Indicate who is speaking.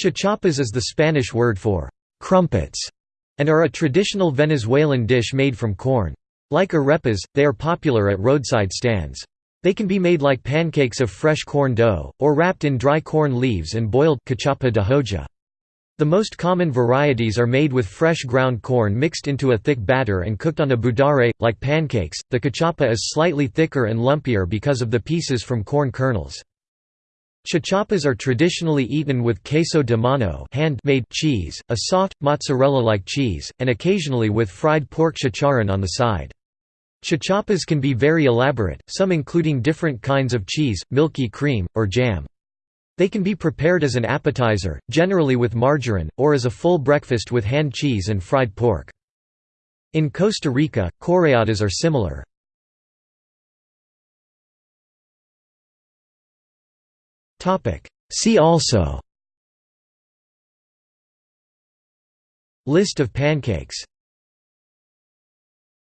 Speaker 1: Cachapas is the Spanish word for «crumpets» and are a traditional Venezuelan dish made from corn. Like arepas, they are popular at roadside stands. They can be made like pancakes of fresh corn dough, or wrapped in dry corn leaves and boiled cachapa de hoja. The most common varieties are made with fresh ground corn mixed into a thick batter and cooked on a budare. Like pancakes, the cachapa is slightly thicker and lumpier because of the pieces from corn kernels. Cachapas are traditionally eaten with queso de mano hand-made cheese, a soft, mozzarella-like cheese, and occasionally with fried pork chicharron on the side. Cachapas can be very elaborate, some including different kinds of cheese, milky cream, or jam. They can be prepared as an appetizer, generally with margarine, or as a full breakfast with hand cheese and fried pork. In Costa Rica, chorreadas are similar. See also. List of pancakes